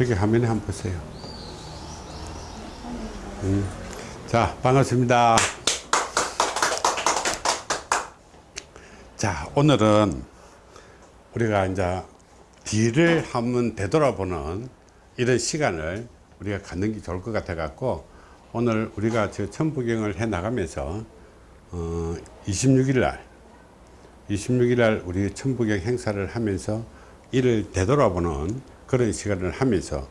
저기 화면에 한번 보세요. 음. 자, 반갑습니다. 자, 오늘은 우리가 이제 뒤를 한번 되돌아보는 이런 시간을 우리가 갖는 게 좋을 것 같아 갖고 오늘 우리가 저 천부경을 해 나가면서 어, 26일 날 26일 날 우리 천부경 행사를 하면서 이를 되돌아보는 그런 시간을 하면서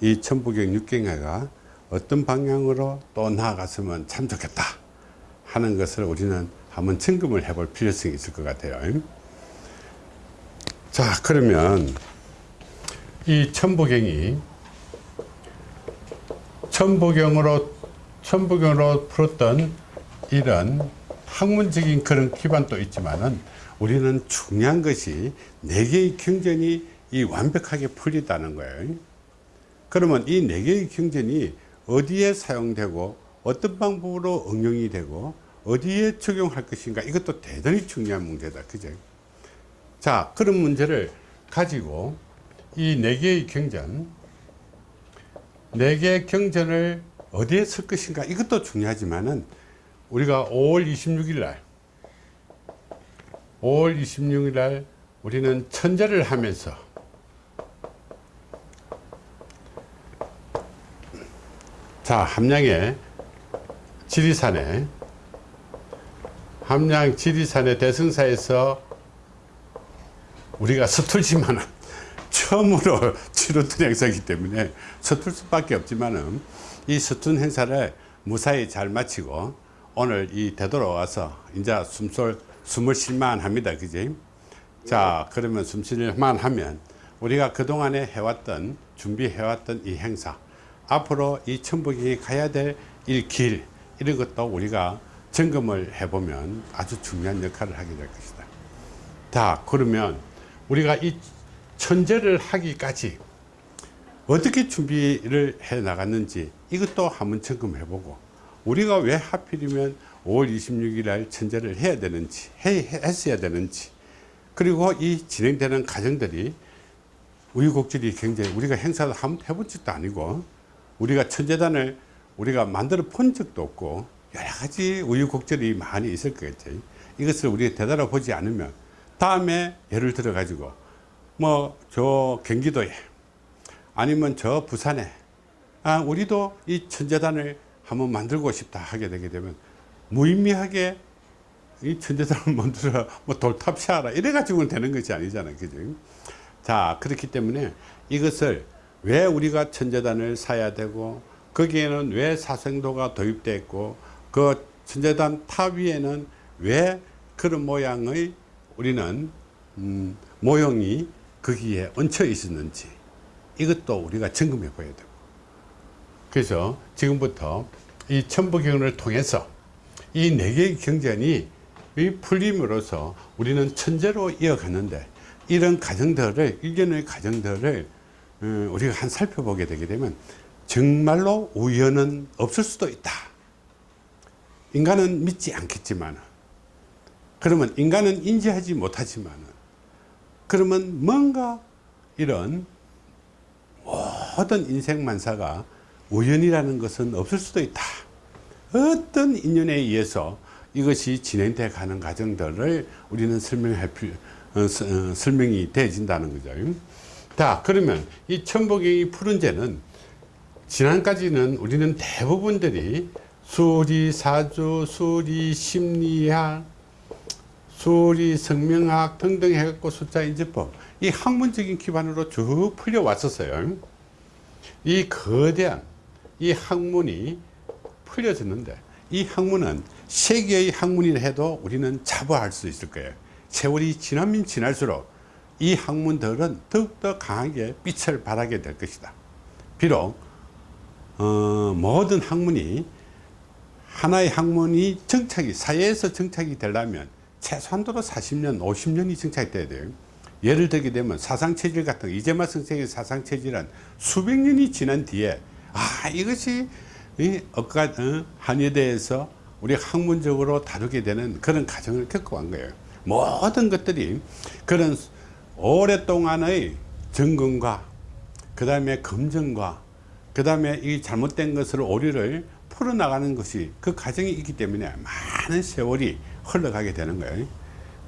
이 천부경 육경회가 어떤 방향으로 또 나아갔으면 참 좋겠다 하는 것을 우리는 한번 점검을 해볼 필요성이 있을 것 같아요. 자, 그러면 이 천부경이 천부경으로 천부경으로 풀었던 이런 학문적인 그런 기반도 있지만은 우리는 중요한 것이 네 개의 경전이 이 완벽하게 풀리다는 거예요. 그러면 이 네 개의 경전이 어디에 사용되고 어떤 방법으로 응용이 되고 어디에 적용할 것인가 이것도 대단히 중요한 문제다. 그죠? 자, 그런 문제를 가지고 이 네 개의 경전, 네 개의 경전을 어디에 쓸 것인가 이것도 중요하지만은 우리가 5월 26일 날 5월 26일 날 우리는 천재를 하면서 자 함양의 지리산에 함양 지리산의 대승사에서 우리가 서툴지만은 처음으로 치렀던 행사이기 때문에 서툴 수밖에 없지만은 이 서툰 행사를 무사히 잘 마치고 오늘 이 되돌아와서 이제 숨솔 숨을 쉴만 합니다. 그지? 자 그러면 숨 쉴만 하면 우리가 그동안에 해왔던 준비해왔던 이 행사 앞으로 이 천북이 가야 될 이 길 이런 것도 우리가 점검을 해보면 아주 중요한 역할을 하게 될 것이다. 자 그러면 우리가 이 천재를 하기까지 어떻게 준비를 해 나갔는지 이것도 한번 점검해 보고 우리가 왜 하필이면 5월 26일 날 천재를 해야 되는지 해, 했어야 되는지 그리고 이 진행되는 과정들이 우유곡절이 굉장히 우리가 행사를 한번 해본 적도 아니고 우리가 천재단을 우리가 만들어 본 적도 없고 여러 가지 우유곡절이 많이 있을 거겠죠 이것을 우리가 되돌아 보지 않으면 다음에 예를 들어 가지고 뭐 저 경기도에 아니면 저 부산에 아 우리도 이 천제단을 한번 만들고 싶다 하게 되게 되면 무의미하게 이 천제단을 만들어 뭐 돌탑 쌓아라 이래 가지고는 되는 것이 아니잖아요. 그죠? 자 그렇기 때문에 이것을 왜 우리가 천제단을 쌓아야 되고 거기에는 왜 사신도가 도입되어 있고 그 천제단 탑 위에는 왜 그런 모양의 우리는 음, 모형이 거기에 얹혀 있었는지 이것도 우리가 점검해 봐야 되고. 그래서 지금부터 이 천부경을 통해서 이 네 개의 경전이 풀림으로써 우리는 천재로 이어갔는데 이런 과정들을 일련의 과정들을 어, 우리가 한 살펴보게 되게 되면 정말로 우연은 없을 수도 있다. 인간은 믿지 않겠지만 그러면 인간은 인지하지 못하지만 그러면 뭔가 이런 모든 인생만사가 우연이라는 것은 없을 수도 있다. 어떤 인연에 의해서 이것이 진행돼 가는 과정들을 우리는 설명할 필요 어, 어, 설명이 되어진다는 거죠 자 그러면 이 천복의 푸른 죄는 지난까지는 우리는 대부분들이 수리 사주 수리 심리학 수리 성명학 등등 해갖고 숫자 인지법 이 학문적인 기반으로 쭉 풀려 왔었어요. 이 거대한 이 학문이 풀려졌는데 이 학문은 세계의 학문이라 해도 우리는 자부할 수 있을 거예요. 세월이 지나면 지날수록 이 학문들은 더욱더 강하게 빛을 발하게 될 것이다. 비록 어, 모든 학문이 하나의 학문이 정착이 사회에서 정착이 되려면 최소한도로 40년 50년이 정착이 돼야 돼요. 예를 들게 되면 사상체질 같은 이재마 선생의 사상체질은 수백 년이 지난 뒤에 아 이것이 어, 한여대에서 우리 학문적으로 다루게 되는 그런 과정을 겪어간 거예요. 모든 것들이 그런 오랫동안의 점검과 그그 다음에 검증과 그 다음에 이 잘못된 것을 오류를 풀어나가는 것이 그 과정이 있기 때문에 많은 세월이 흘러가게 되는 거예요.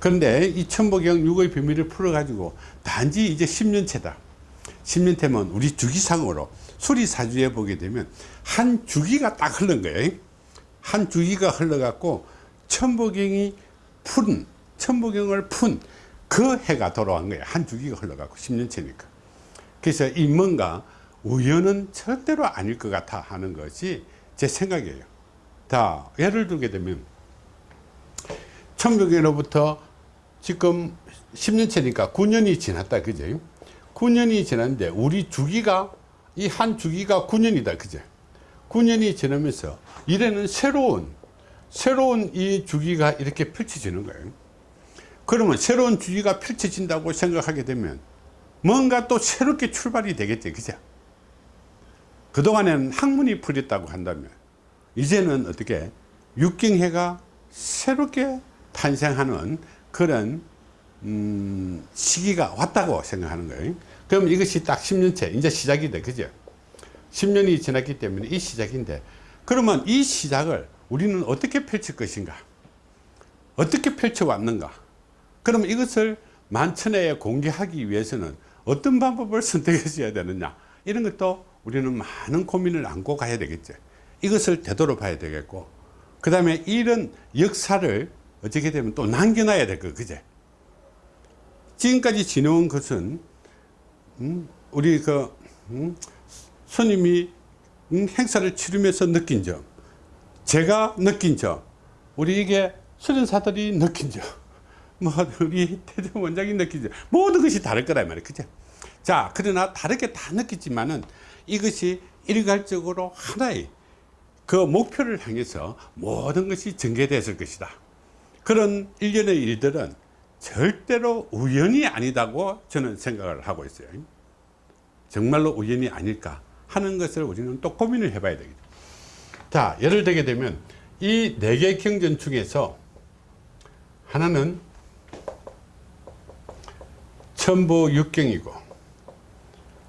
그런데 이 천보경 6의 비밀을 풀어 가지고 단지 이제 10년째다. 10년째면 우리 주기상으로 수리사주에 보게 되면 한 주기가 딱 흐른 거예요. 한 주기가 흘러갖고 천보경이 푼 천보경을 푼 그 해가 돌아온 거예요. 한 주기가 흘러갖고 10년째니까. 그래서 이 뭔가 우연은 절대로 아닐 것 같아 하는 것이 제 생각이에요. 자 예를 들게 되면 천보경으로부터 지금 10년째니까 9년이 지났다 그죠 9년이 지났는데 우리 주기가 이 한 주기가 9년이다 그죠 9년이 지나면서 이래는 새로운 새로운 이 주기가 이렇게 펼쳐지는 거예요 그러면 새로운 주기가 펼쳐진다고 생각하게 되면 뭔가 또 새롭게 출발이 되겠죠 그죠? 그동안에는 학문이 풀렸다고 한다면 이제는 어떻게 육경해가 새롭게 탄생하는 그런 음, 시기가 왔다고 생각하는 거예요. 그럼 이것이 딱 10년째 이제 시작이다 그죠? 10년이 지났기 때문에 이 시작인데 그러면 이 시작을 우리는 어떻게 펼칠 것인가? 어떻게 펼쳐 왔는가 그럼 이것을 만천하에 공개하기 위해서는 어떤 방법을 선택했어야 되느냐? 이런 것도 우리는 많은 고민을 안고 가야 되겠죠 이것을 되돌아 봐야 되겠고. 그 다음에 이런 역사를 어떻게 되면 또 남겨놔야 될 거 그제? 지금까지 지내온 것은 음, 우리 그 음, 손님이 음, 행사를 치르면서 느낀 점 제가 느낀 점 우리 이게 수련사들이 느낀 점 뭐 우리 태정 원장이 느낀 점 모든 것이 다를 거란 말이에요 그죠? 자 그러나 다르게 다 느끼지만은 이것이 일괄적으로 하나의 그 목표를 향해서 모든 것이 전개됐을 것이다. 그런 일련의 일들은 절대로 우연이 아니다고 저는 생각을 하고 있어요. 정말로 우연이 아닐까 하는 것을 우리는 또 고민을 해 봐야 되겠죠. 자 예를 들게 되면 이 네 개 경전 중에서 하나는 천부 육경이고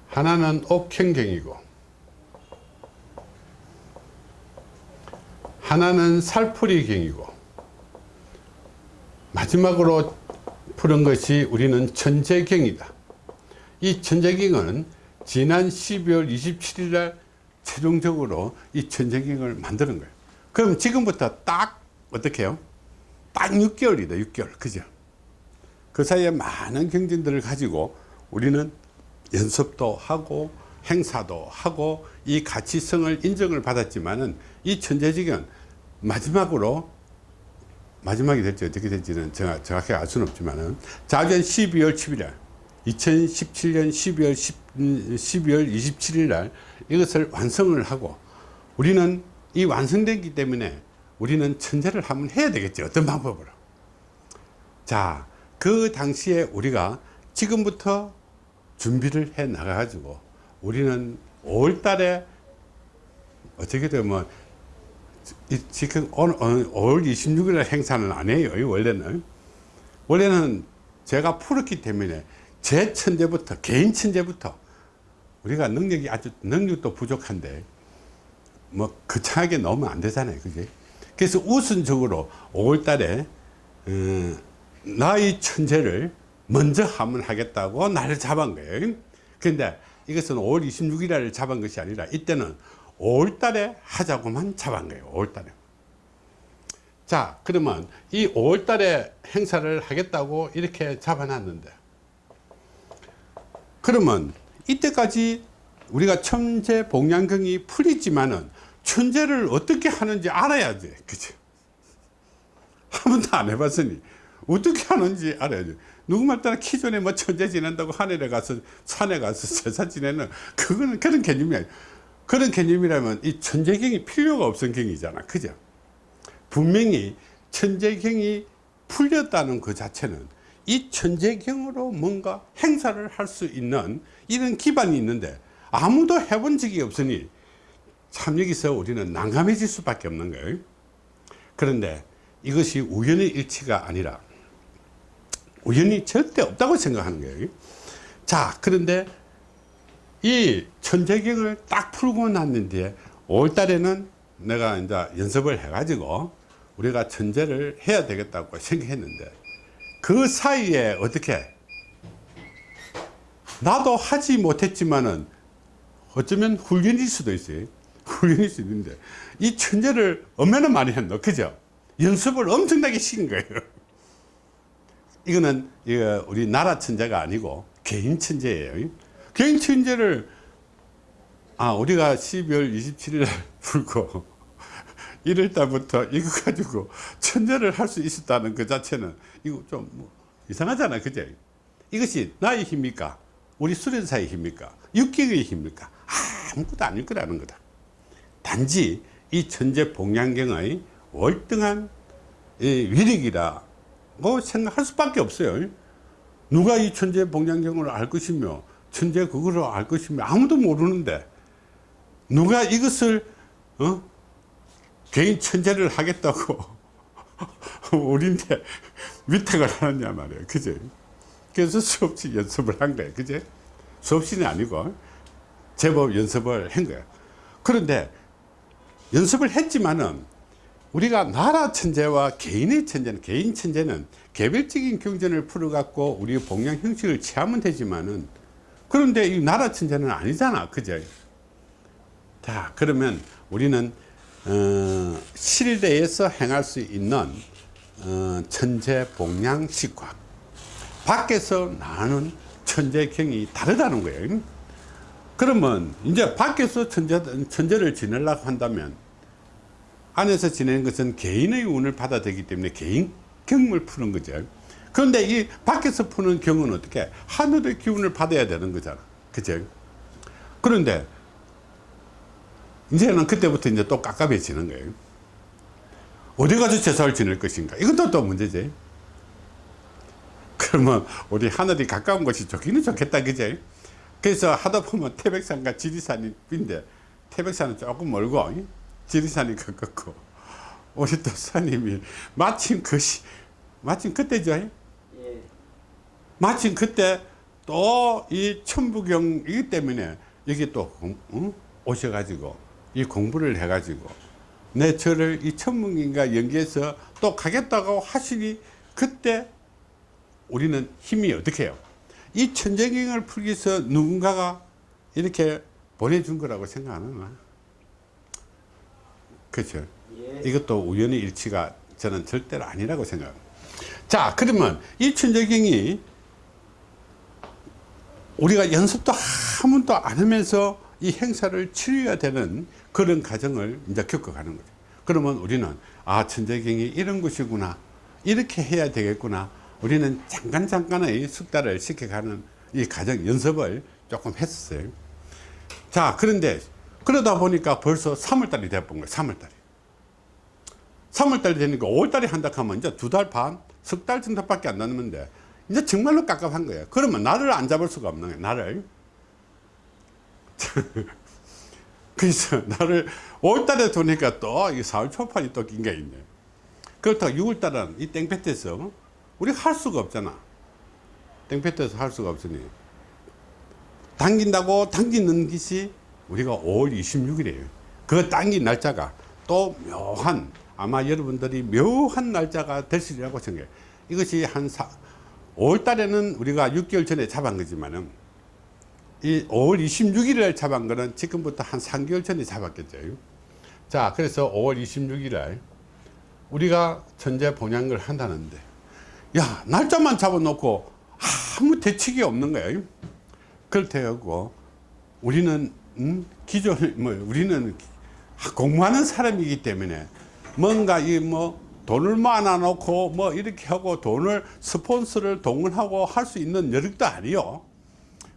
하나는 옥행경이고 하나는 살풀이경이고 마지막으로 푸는 것이 우리는 천재경이다. 이 천재경은 지난 12월 27일 날 최종적으로 이 천재경을 만드는 거예요. 그럼 지금부터 딱 어떻게 해요? 딱 6개월이다 6개월. 그죠 그 사이에 많은 경진들을 가지고 우리는 연습도 하고 행사도 하고 이 가치성을 인정을 받았지만은 이 천재지경 마지막으로 마지막이 될지 어떻게 될지는 정확히 알 수는 없지만은 자전 12월 11일 2017년 12월 10, 12월 27일 날 이것을 완성을 하고 우리는 이 완성되기 때문에 우리는 천재를 한번 해야 되겠죠. 어떤 방법으로. 자 그 당시에 우리가 지금부터 준비를 해 나가 가지고 우리는 5월 달에 어떻게 되면 지금 오늘 5월 26일 행사는 안 해요 원래는. 원래는 제가 풀었기 때문에 제 천재부터 개인 천재부터 우리가 능력이 아주 능력도 부족한데 뭐 거창하게 넣으면 안 되잖아요 그지? 그래서 우선적으로 5월 달에 어, 나의 천재를 먼저 하면 하겠다고 날을 잡은 거예요. 그런데 이것은 5월 26일을 잡은 것이 아니라 이때는 5월 달에 하자고만 잡은 거예요 5월 달에. 자 그러면 이 5월 달에 행사를 하겠다고 이렇게 잡아놨는데. 그러면 이때까지 우리가 천재 복양경이 풀리지만은 천재를 어떻게 하는지 알아야지 그치? 한 번도 안 해봤으니 어떻게 하는지 알아야지 누구말 따라 기존에 뭐 천재 지낸다고 하늘에 가서 산에 가서 제사 지내는 그거는 그런 개념이 아니야 그런 개념이라면 이 천재경이 필요가 없은 경이잖아. 그죠? 분명히 천재경이 풀렸다는 그 자체는 이 천재경으로 뭔가 행사를 할 수 있는 이런 기반이 있는데 아무도 해본 적이 없으니 참 여기서 우리는 난감해질 수밖에 없는 거예요. 그런데 이것이 우연의 일치가 아니라 우연이 절대 없다고 생각하는 거예요 자 그런데 이 천재경을 딱 풀고 났는데 5월달에는 내가 이제 연습을 해 가지고 우리가 천재를 해야 되겠다고 생각했는데 그 사이에 어떻게 나도 하지 못했지만은 어쩌면 훈련일 수도 있어요. 훈련일 수도 있는데 이 천재를 얼마나 많이 했노 그죠? 연습을 엄청나게 시킨 거예요. 이거는 이거 우리 나라 천재가 아니고 개인 천재예요. 개인 천재를 아 우리가 12월 27일 날 풀고 1월 달부터 이거 가지고 천재를 할 수 있었다는 그 자체는 이거 좀 뭐 이상하잖아 그죠? 이것이 나의 힘입니까? 우리 수련사의 힘입니까? 육경의 힘입니까? 아무것도 아닐 거라는 거다. 단지 이 천재 봉양경의 월등한 이 위력이라 고 생각할 수밖에 없어요. 누가 이 천재 봉양경을 알 것이며 천재 그거를 알 것이며 아무도 모르는데 누가 이것을 어? 개인 천재를 하겠다고 우리한테 위탁을 하느냐 말이에요. 그제? 그래서 수없이 연습을 한 거예요. 그제? 수없이는 아니고 제법 연습을 한 거예요. 그런데 연습을 했지만은 우리가 나라 천재와 개인의 천재는 개인 천재는 개별적인 경전을 풀어 갖고 우리 봉양 형식을 취하면 되지만은 그런데 이 나라 천재는 아니잖아. 그죠 자 그러면 우리는 어, 실내에서 행할 수 있는 어, 천재 봉양 식과 밖에서 나는 천재경이 다르다는 거예요. 그러면 이제 밖에서 천재, 천재를 지내려고 한다면 안에서 지내는 것은 개인의 운을 받아 되기 때문에 개인 경을 푸는 거죠. 그런데 이 밖에서 푸는 경은 어떻게 하늘의 기운을 받아야 되는 거잖아. 그죠? 그런데 이제는 그때부터 이제 또 깝깝해지는 거예요. 어디 가서 제사를 지낼 것인가? 이것도 또 문제지. 그러면 우리 하늘이 가까운 곳이 좋기는 좋겠다. 그죠? 그래서 하다 보면 태백산과 지리산이 빈데 태백산은 조금 멀고 지리산이 가깝고 우리 또 사님이 마침 그 시 마침 그때죠 예. 마침 그때 또 이 천부경이기 때문에 여기 또 공, 응? 오셔가지고 이 공부를 해가지고 내 저를 이 천문경과 연계해서 또 가겠다고 하시니 그때 우리는 힘이 어떻게 해요 이 천재경을 풀기 위해서 누군가가 이렇게 보내준 거라고 생각 안 하나? 그렇죠. 예. 이것도 우연의 일치가 저는 절대로 아니라고 생각합니다. 자, 그러면 이 천재경이 우리가 연습도 한 번도 안 하면서 이 행사를 치러야 되는 그런 과정을 이제 겪어가는 거죠. 그러면 우리는 아, 천재경이 이런 것이구나. 이렇게 해야 되겠구나. 우리는 잠깐 잠깐의 숙달을 시켜가는 이 과정 연습을 조금 했었어요. 자, 그런데 그러다 보니까 벌써 3월달이 돼본 거예요. 3월달이. 3월달이 되니까 5월달에 한다 하면 이제 두 달 반, 석 달 정도밖에 안 남는데 이제 정말로 깝깝한 거예요. 그러면 나를 안 잡을 수가 없는 거예요. 나를. 그래서 나를 5월달에 두니까 또 이 4월 초판이 또 낀 게 있네. 그렇다고 6월달은 이 땡볕에서 우리가 할 수가 없잖아. 땡볕에서 할 수가 없으니. 당긴다고 당기는 것이 우리가 5월 26일이에요. 그 당긴 날짜가 또 묘한 아마 여러분들이 묘한 날짜가 될 수리라고 생각해요. 이것이 한 4, 5월 달에는 우리가 6개월 전에 잡은 거지만은 이 5월 26일에 잡은 거는 지금부터 한 3개월 전에 잡았겠죠. 자, 그래서 5월 26일에 우리가 천재 본양을 한다는데 야, 날짜만 잡아놓고 아무 대책이 없는 거예요. 그렇다고 우리는 음? 기존 뭐 우리는 공부하는 사람이기 때문에 뭔가 이 뭐 돈을 모아 놓고 뭐 이렇게 하고 돈을 스폰서를 동원하고 할 수 있는 여력도 아니요.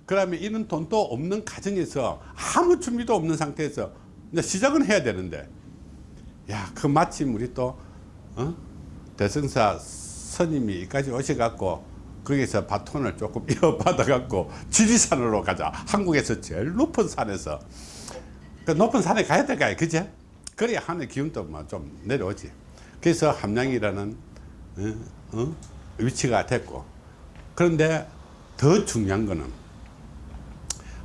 그러면 이런 돈도 없는 가정에서 아무 준비도 없는 상태에서 시작은 해야 되는데 야그 마침 우리 또 어? 대승사 스님이 여기까지 오셔갖고 거기서 바톤을 조금 이어받아 갖고 지리산으로 가자. 한국에서 제일 높은 산에서. 그 높은 산에 가야 될까요 그제 그래야 하늘 기운도 뭐좀 내려오지. 그래서 함량이라는 어, 어? 위치가 됐고. 그런데 더 중요한 거는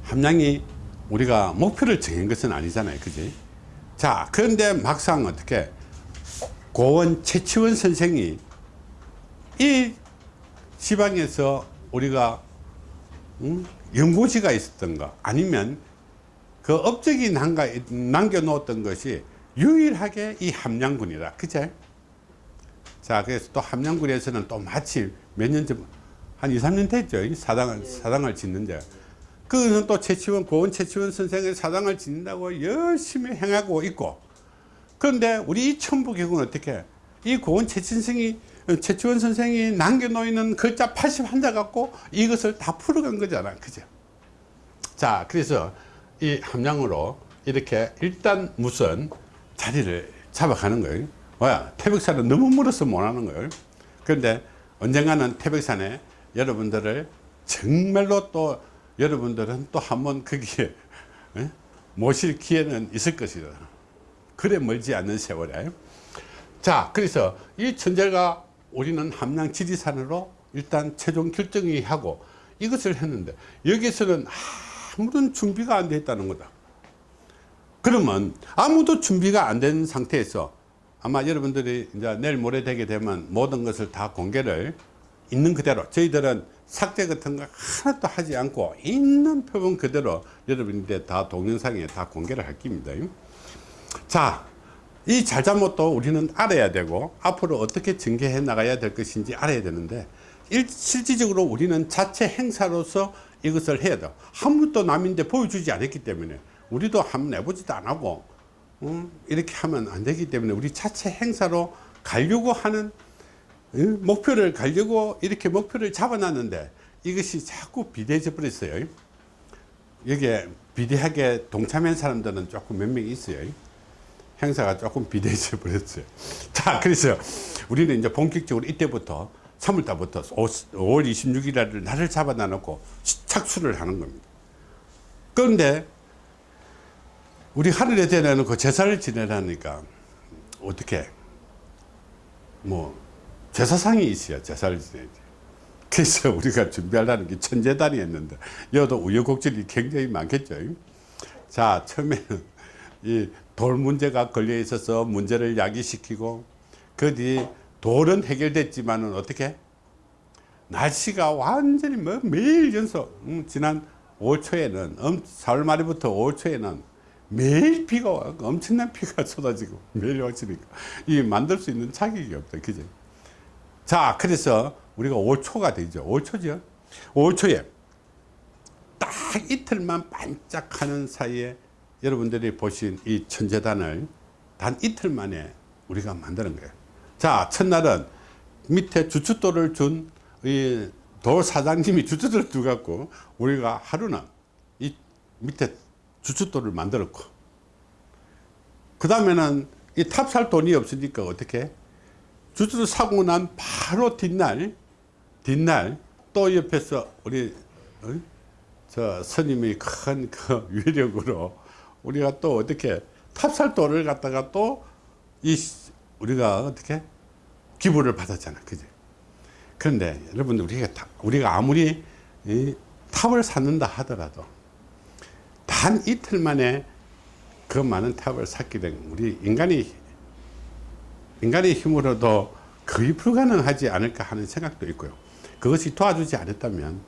함량이 우리가 목표를 정한 것은 아니잖아요. 그지? 자 그런데 막상 어떻게 고원 최치원 선생이 이 지방에서 우리가 음, 연고지가 있었던가 아니면 그 업적이 남가, 남겨놓았던 것이 유일하게 이 함량군이라 그제 자 그래서 또 함량군에서는 또 마치 몇년전한 2, 3년 됐죠. 이 사당을 사당을 짓는데. 그는 또 최치원 고원 최치원 선생의 사당을 짓는다고 열심히 행하고 있고. 그런데 우리 이 천부경은 어떻게 이 고원 최친생이 최치원 선생이 남겨놓는 글자 81자 갖고 이것을 다 풀어간 거잖아. 그죠? 자 그래서 이 함량으로 이렇게 일단 무슨 자리를 잡아가는 거예요. 뭐야 태백산은 너무 멀어서 못하는 거예요. 그런데 언젠가는 태백산에 여러분들을 정말로 또 여러분들은 또 한번 거기에 에? 모실 기회는 있을 것이다. 그래 멀지 않는 세월에 자 그래서 이 천재가 우리는 함량 지리산으로 일단 최종 결정이 하고 이것을 했는데 여기서는 아무런 준비가 안 돼 있다는 거다. 그러면 아무도 준비가 안 된 상태에서 아마 여러분들이 이제 내일 모레 되게 되면 모든 것을 다 공개를 있는 그대로 저희들은 삭제 같은 거 하나도 하지 않고 있는 표본 그대로 여러분들 다 동영상에 다 공개를 할 겁니다. 자, 이 잘잘못도 우리는 알아야 되고 앞으로 어떻게 전개해 나가야 될 것인지 알아야 되는데 일, 실질적으로 우리는 자체 행사로서 이것을 해야 돼. 한 번도 남인데 보여주지 않았기 때문에 우리도 한번 해보지도 안 하고 음, 이렇게 하면 안 되기 때문에 우리 자체 행사로 가려고 하는 음, 목표를 가려고 이렇게 목표를 잡아놨는데 이것이 자꾸 비대해져 버렸어요. 여기에 비대하게 동참한 사람들은 조금 몇 명 있어요. 행사가 조금 비대해져 버렸어요. 자, 그래서 우리는 이제 본격적으로 이때부터 3월달부터 5월 26일 날을 잡아 놔놓고 착수를 하는 겁니다. 그런데 우리 하늘에 대놓고 제사를 지내라니까 어떻게 뭐 제사상이 있어야 제사를 지내지. 그래서 우리가 준비하려는 게 천재단이었는데 여도 우여곡절이 굉장히 많겠죠. 자 처음에는 이 돌 문제가 걸려 있어서 문제를 야기시키고 그 뒤 돌은 해결됐지만 은 어떻게? 날씨가 완전히 뭐 매일 연속 음, 지난 5월 초에는 음, 4월 말부터 5월 초에는 매일 비가 와 엄청난 비가 쏟아지고 매일 왔으니까. 이 만들 수 있는 자격이 없다 그죠 자 그래서 우리가 5월 초가 되죠. 5월 초죠? 5월 초에 딱 이틀만 반짝하는 사이에 여러분들이 보신 이 천재단을 단 이틀 만에 우리가 만드는 거예요 자 첫날은 밑에 주춧돌을 준 이 돌 사장님이 주춧돌을 두갖고 우리가 하루는 이 밑에 주춧돌을 만들었고 그 다음에는 이 탑 쌓을 돈이 없으니까 어떻게 주춧돌 사고 난 바로 뒷날 뒷날 또 옆에서 우리 어? 저 스님의 큰그 위력으로 우리가 또 어떻게 탑살돌을 갖다가 또 이 우리가 어떻게 기부를 받았잖아. 그지? 그런데 여러분들 우리가 우리가 아무리 탑을 쌓는다 하더라도 단 이틀 만에 그 많은 탑을 쌓게 된 우리 인간이 인간의 힘으로도 거의 불가능하지 않을까 하는 생각도 있고요. 그것이 도와주지 않았다면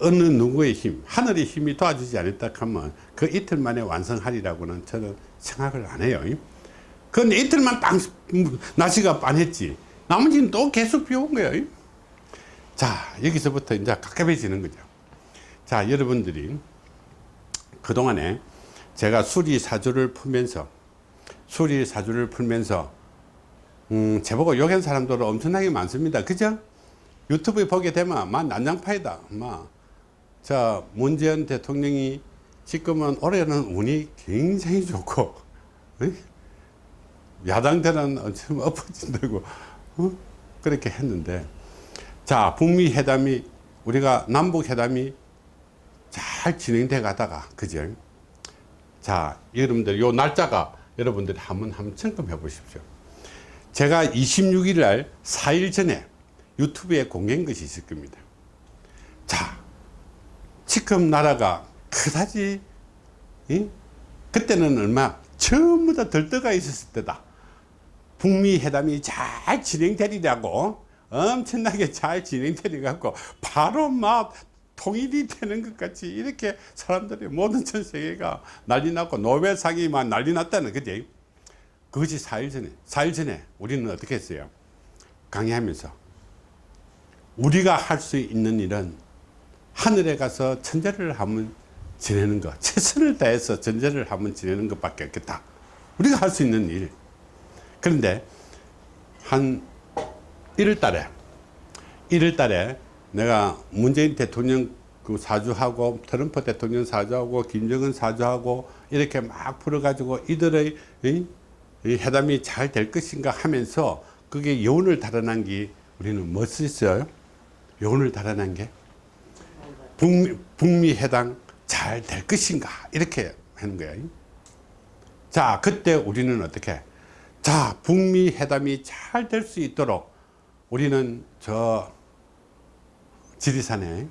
어느 누구의 힘 하늘의 힘이 도와주지 않았다 하면 그 이틀 만에 완성하리라고는 저는 생각을 안 해요. 그런데 이틀만 딱 날씨가 빤했지. 나머지는 또 계속 비온 거예요. 자 여기서부터 이제 가깝해지는 거죠. 자 여러분들이 그동안에 제가 수리사주를 풀면서 수리사주를 풀면서 음, 제보고 욕한 사람들은 엄청나게 많습니다. 그죠? 유튜브에 보게 되면 막 난장파이다. 막 자 문재인 대통령이 지금은 올해는 운이 굉장히 좋고 야당들은 엄청 엎어진다고 어? 그렇게 했는데 자 북미 회담이 우리가 남북 회담이 잘 진행돼 가다가 그죠? 자 여러분들 요 날짜가 여러분들이 한번 한번 점검해 보십시오. 제가 26일 날 4일 전에 유튜브에 공개한 것이 있을 겁니다. 자 지금 나라가 그다지 이? 그때는 얼마 전부 다 들떠가 있었을 때다. 북미 회담이 잘 진행되리라고 엄청나게 잘 진행되리 갖고 바로 막 통일이 되는 것 같이 이렇게 사람들이 모든 전 세계가 난리 났고 노벨상이 막 난리 났다는 그지. 그것이 4일 전에 4일 전에 우리는 어떻게 했어요? 강의하면서 우리가 할 수 있는 일은 하늘에 가서 천재를 한번 지내는 것 최선을 다해서 전제를 한번 지내는 것밖에 없겠다. 우리가 할 수 있는 일. 그런데 한 1월 달에 1월 달에 내가 문재인 대통령 그 사주하고 트럼프 대통령 사주하고 김정은 사주하고 이렇게 막 풀어가지고 이들의 이, 이 회담이 잘 될 것인가 하면서 그게 여운을 달아난 게 우리는 무엇이 있어요? 여운을 달아난 게 북미, 북미 회담 잘될 것인가? 이렇게 하는 거예요. 자 그때 우리는 어떻게? 자 북미 회담이 잘 될 수 있도록 우리는 저 지리산에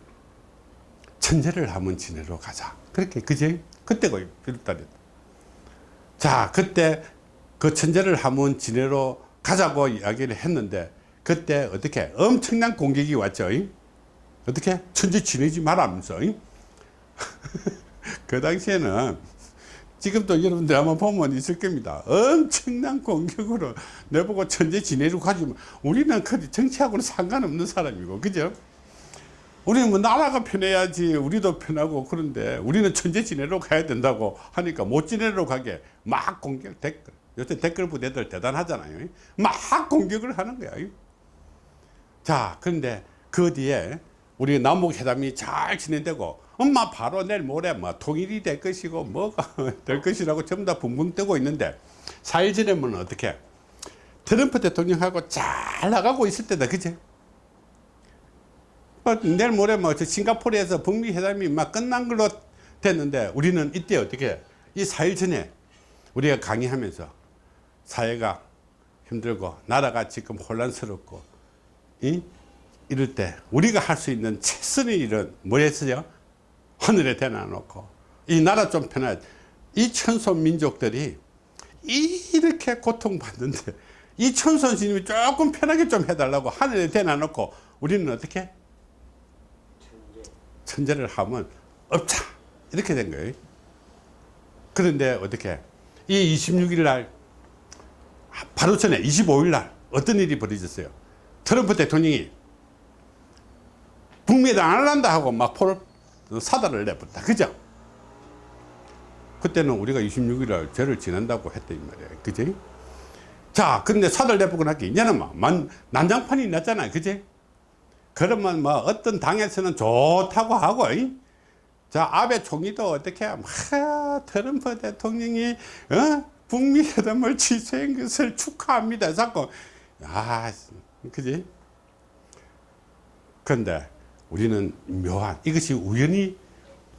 천재를 한번 지내러 가자. 그렇게 그제? 그때가 1월달이다 자 그때 그 천재를 한번 지내러 가자고 이야기를 했는데 그때 어떻게? 엄청난 공격이 왔죠 어떻게? 천재 지내지 말라면서 그 당시에는 지금도 여러분들 한번 보면 있을 겁니다. 엄청난 공격으로 내보고 천재 지내려고 하지만 우리는 그 정치하고는 상관없는 사람이고, 그죠? 우리는 뭐 나라가 편해야지 우리도 편하고 그런데 우리는 천재 지내러 가야 된다고 하니까 못 지내러 가게 막 공격 댓글. 요새 댓글 부대들 대단하잖아요. 막 공격을 하는 거야 자 그런데 그 뒤에 우리 남북회담이 잘 진행되고 엄마 바로 내일 모레 뭐 통일이 될 것이고 뭐가 될 것이라고 전부 다 붕붕 뜨고 있는데 4일 전에는 어떻게 트럼프 대통령하고 잘 나가고 있을 때다 그치? 뭐 내일 모레 뭐저 싱가포르에서 북미 회담이 막 끝난 걸로 됐는데 우리는 이때 어떻게 이 4일 전에 우리가 강의하면서 사회가 힘들고 나라가 지금 혼란스럽고 이 이럴 때 우리가 할 수 있는 최선의 일은 뭐였어요? 하늘에 대놔놓고. 이 나라 좀 편해. 이 천손 민족들이 이렇게 고통받는데 이 천손 스님이 조금 편하게 좀 해달라고 하늘에 대놔놓고 우리는 어떻게? 천재 를 하면 없자. 이렇게 된 거예요. 그런데 어떻게? 이 26일 날 바로 전에 25일 날 어떤 일이 벌어졌어요? 트럼프 대통령이 북미에안 할란다 하고 막 포를 사달을 내버렸다. 그죠? 그때는 우리가 26일날 죄를 지낸다고 했단 말이에요 그지? 자 근데 사달 내보고 나니까 이제는 막 난장판이 났잖아요 그지? 그러면 뭐 어떤 당에서는 좋다고 하고 이? 자 아베 총리도 어떻게 막 트럼프 대통령이 어? 북미 회담을 취소한 것을 축하합니다. 자꾸. 아 그지? 근데 우리는 묘한 이것이 우연히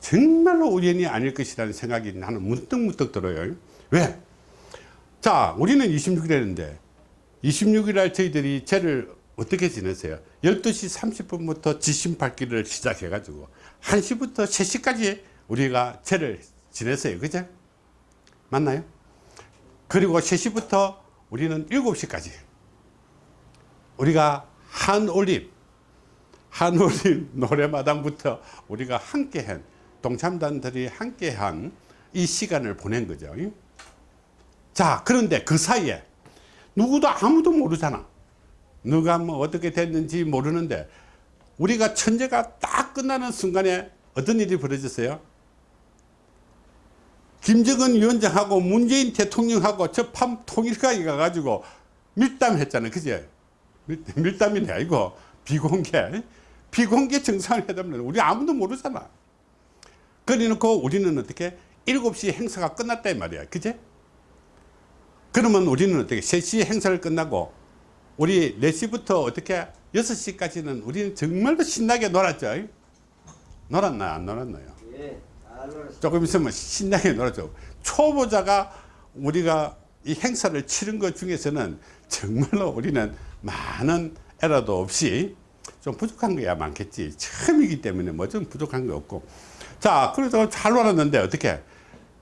정말로 우연이 아닐 것이라는 생각이 나는 문득문득 들어요 왜? 자 우리는 26일 했는데 26일 날 저희들이 죄를 어떻게 지냈어요 12시 30분부터 지신 밝기를 시작해 가지고 1시부터 3시까지 우리가 죄를 지냈어요 그죠? 맞나요? 그리고 3시부터 우리는 7시까지 우리가 한 올림 한올림 노래마당부터 우리가 함께한 동참단들이 함께한 이 시간을 보낸 거죠. 자 그런데 그 사이에 누구도 아무도 모르잖아. 누가 뭐 어떻게 됐는지 모르는데 우리가 천재가 딱 끝나는 순간에 어떤 일이 벌어졌어요? 김정은 위원장하고 문재인 대통령하고 저판 통일가에 가가지고 밀담했잖아요. 그제 밀담이 아니고 비공개 비공개 정상회담을 우리 아무도 모르잖아. 그래 놓고 우리는 어떻게 7시 행사가 끝났다 말이야. 그제? 그러면 우리는 어떻게 3시 행사를 끝나고 우리 4시부터 어떻게 6시까지는 우리는 정말로 신나게 놀았죠? 놀았나요? 안 놀았나요? 예, 조금 있으면 신나게 놀았죠. 초보자가 우리가 이 행사를 치른 것 중에서는 정말로 우리는 많은 에러도 없이 좀 부족한 거야 많겠지. 처음이기 때문에 뭐 좀 부족한 게 없고. 자 그래서 잘 놀았는데 어떻게?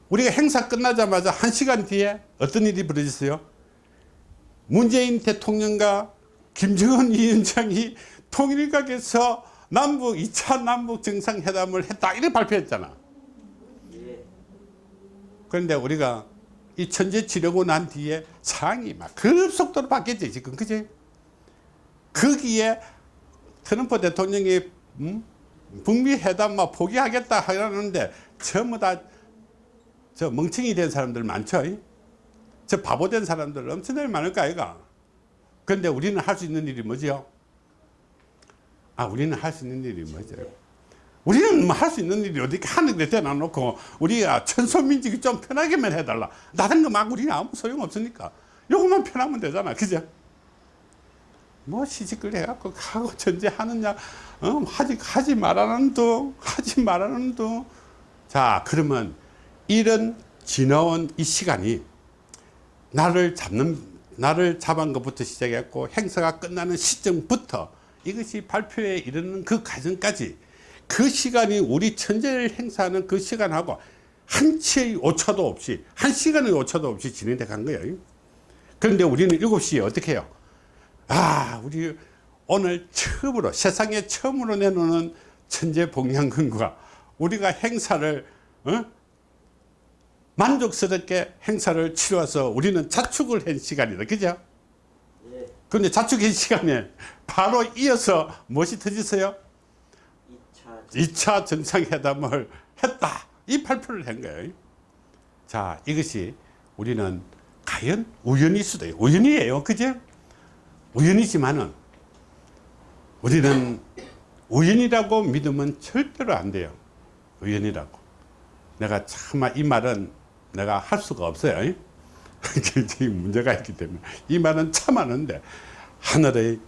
우리가 행사 끝나자마자 한 시간 뒤에 어떤 일이 벌어졌어요? 문재인 대통령과 김정은 위원장이 통일각에서 남북 2차 남북 정상회담을 했다. 이렇게 발표했잖아. 그런데 우리가 이 천재 치려고 난 뒤에 상황이 막 급속도로 바뀌었지 지금. 그지 거기에 트럼프 대통령이 음? 북미 회담 막 포기하겠다 하는데 전부 다 저 멍청이 된 사람들 많죠 저 바보 된 사람들 엄청나게 많을 거 아이가 그런데 우리는 할 수 있는 일이 뭐죠 아 우리는 할 수 있는 일이 뭐죠? 우리는 뭐 할 수 있는 일이 어디 하늘에 대놔놓고 우리가 천소민족이 좀 편하게만 해달라. 다른 거 막 우리는 아무 소용 없으니까. 요것만 편하면 되잖아. 그죠 뭐 시집을 해갖고 가고 전제하느냐? 어? 하지 하지 말라는 둥 하지 말라는 둥자 그러면 이런 지나온 이 시간이 나를 잡는 나를 잡은 것부터 시작했고 행사가 끝나는 시점부터 이것이 발표에 이르는 그 과정까지 그 시간이 우리 천재를 행사하는 그 시간하고 한치의 오차도 없이 한 시간의 오차도 없이 진행돼 간 거예요. 그런데 우리는 7시에 어떻게 해요 아 우리 오늘 처음으로 세상에 처음으로 내놓는 천재 복양근과 우리가 행사를 어? 만족스럽게 행사를 치러서 우리는 자축을 한 시간이다. 그죠? 그런데 자축한 시간에 바로 이어서 무엇이 터졌어요? 2차 2차 정상회담을 했다. 이 발표를 한 거예요. 자 이것이 우리는 과연 우연일 수도 있어요 우연이에요. 그죠 우연이지만은 우리는 우연이라고 믿으면 절대로 안 돼요. 우연이라고. 내가 차마 이 말은 내가 할 수가 없어요. 굉장히 문제가 있기 때문에. 이 말은 참았는데 하늘의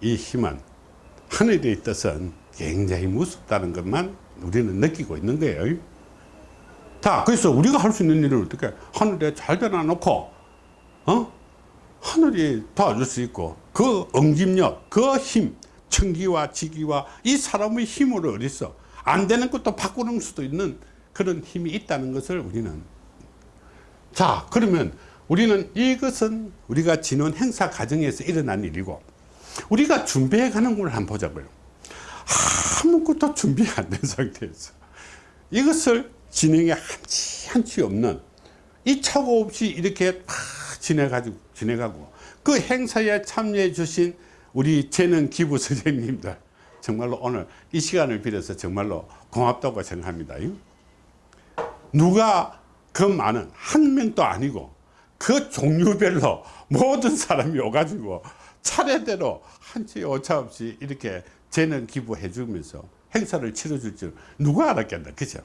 이 힘은 하늘의 뜻은 굉장히 무섭다는 것만 우리는 느끼고 있는 거예요. 자 그래서 우리가 할 수 있는 일을 어떻게 하늘에 잘 대놔 놓고 어? 하늘이 도와줄 수 있고 그 응집력 그 힘 청기와 지기와 이 사람의 힘으로 어딨어 안 되는 것도 바꾸는 수도 있는 그런 힘이 있다는 것을 우리는 자 그러면 우리는 이것은 우리가 지난 행사 과정에서 일어난 일이고 우리가 준비해 가는 걸 한번 보자고요. 아무것도 준비 안 된 상태에서 이것을 진행에 한치 한치 없는 이 착오 없이 이렇게 막 지내가지고 지내가고 그 행사에 참여해 주신 우리 재능 기부 선생님들 정말로 오늘 이 시간을 빌어서 정말로 고맙다고 생각합니다. 누가 그 많은 한 명도 아니고 그 종류별로 모든 사람이 오가지고 차례대로 한치 오차 없이 이렇게 재능 기부해 주면서 행사를 치러줄 줄 누가 알았겠나 그죠?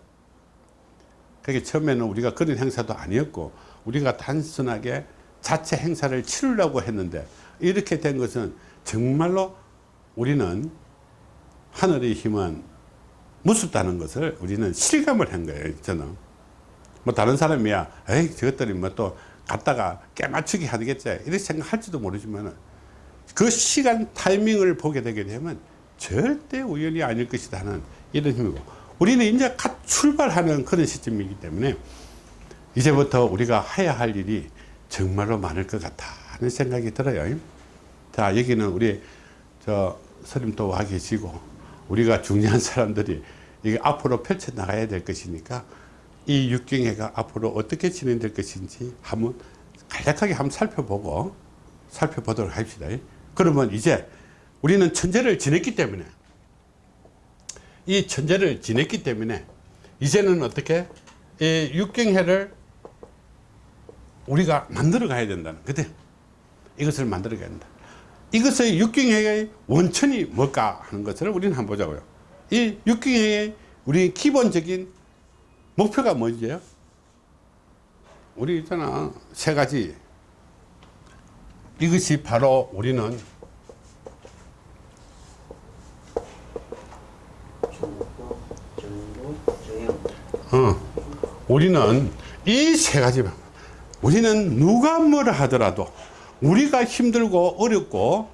그게 처음에는 우리가 그런 행사도 아니었고 우리가 단순하게 자체 행사를 치르려고 했는데 이렇게 된 것은 정말로 우리는 하늘의 힘은 무섭다는 것을 우리는 실감을 한 거예요 저는. 뭐 다른 사람이야 에이 저것들이 뭐 또 갔다가 깨맞추기 하겠지 이렇게 생각할지도 모르지만 그 시간 타이밍을 보게 되게 되면 절대 우연이 아닐 것이다 하는 이런 힘이고 우리는 이제 갓 출발하는 그런 시점이기 때문에 이제부터 우리가 해야 할 일이 정말로 많을 것 같다 하는 생각이 들어요 자 여기는 우리 저 스님도 와 계시고 우리가 중요한 사람들이 이게 앞으로 펼쳐 나가야 될 것이니까 이 육경회가 앞으로 어떻게 진행될 것인지 한번 간략하게 한번 살펴보고 살펴보도록 합시다. 그러면 이제 우리는 천재를 지냈기 때문에 이 천재를 지냈기 때문에 이제는 어떻게 이 육경회를 우리가 만들어 가야 된다는 그때 이것을 만들어 가야 된다. 이것의 육경회의 원천이 뭘까 하는 것을 우리는 한번 보자고요. 이 육경회의 우리 기본적인 목표가 뭐지요? 우리 있잖아 세 가지 이것이 바로 우리는 어, 우리는 이 세 가지 우리는 누가 뭐라 하더라도 우리가 힘들고 어렵고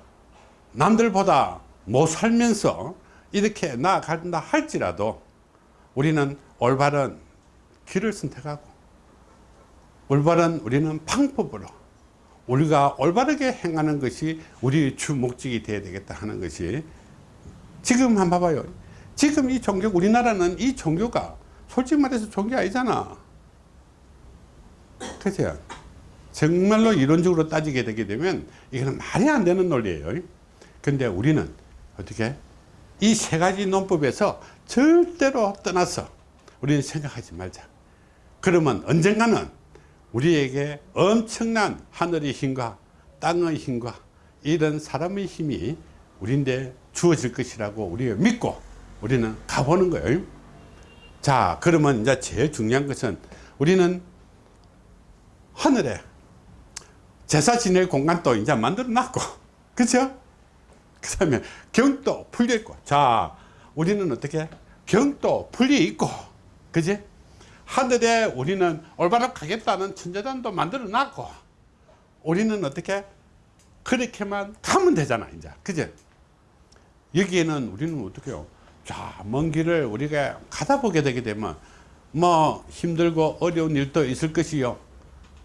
남들보다 못 살면서 이렇게 나아간다 할지라도 우리는 올바른 길을 선택하고 올바른 우리는 방법으로 우리가 올바르게 행하는 것이 우리의 주 목적이 되어야 되겠다 하는 것이 지금 한번 봐봐요. 지금 이 종교 우리나라는 이 종교가 솔직히 말해서 종교 아니잖아 그죠 정말로 이론적으로 따지게 되게 되면 이거는 말이 안 되는 논리예요. 근데 우리는 어떻게 이 세 가지 논법에서 절대로 떠나서 우리는 생각하지 말자. 그러면 언젠가는 우리에게 엄청난 하늘의 힘과 땅의 힘과 이런 사람의 힘이 우리인데 주어질 것이라고 우리가 믿고 우리는 가보는 거예요. 자 그러면 이제 제일 중요한 것은 우리는 하늘에 제사 지낼 공간도 이제 만들어 놨고. 그죠? 그 다음에 경도 풀려 있고. 자 우리는 어떻게? 경도 풀려 있고. 그지? 하늘에 우리는 올바로 가겠다는 천재단도 만들어 놨고. 우리는 어떻게? 그렇게만 가면 되잖아 이제. 그제 여기에는 우리는 어떻게 자먼 길을 우리가 가다 보게 되게 되면 뭐 힘들고 어려운 일도 있을 것이요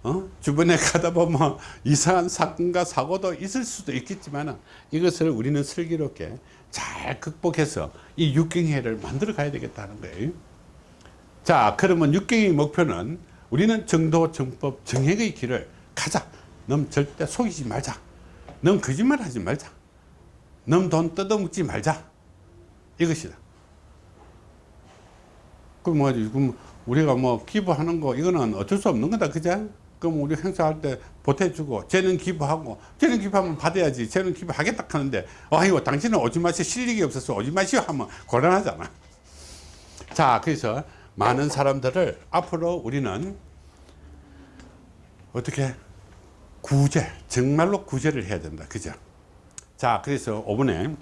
어? 주변에 가다 보면 이상한 사건과 사고도 있을 수도 있겠지만 이것을 우리는 슬기롭게 잘 극복해서 이 육경회를 만들어 가야 되겠다는 거예요. 자 그러면 육경의 목표는 우리는 정도 정법 정행의 길을 가자. 넌 절대 속이지 말자. 넌 거짓말 하지 말자. 넌 돈 뜯어먹지 말자. 이것이다. 그럼 뭐 우리가 뭐 기부하는 거 이거는 어쩔 수 없는 거다. 그죠 그럼 우리 행사할 때 보태주고 쟤는 기부하고 쟤는 기부하면 받아야지 쟤는 기부하겠다 하는데 아이고 당신은 오지 마시오 실력이 없어서 오지 마시오 하면 곤란하잖아. 자 그래서 많은 사람들을 앞으로 우리는 어떻게? 구제 정말로 구제를 해야 된다. 그죠? 자 그래서 5분에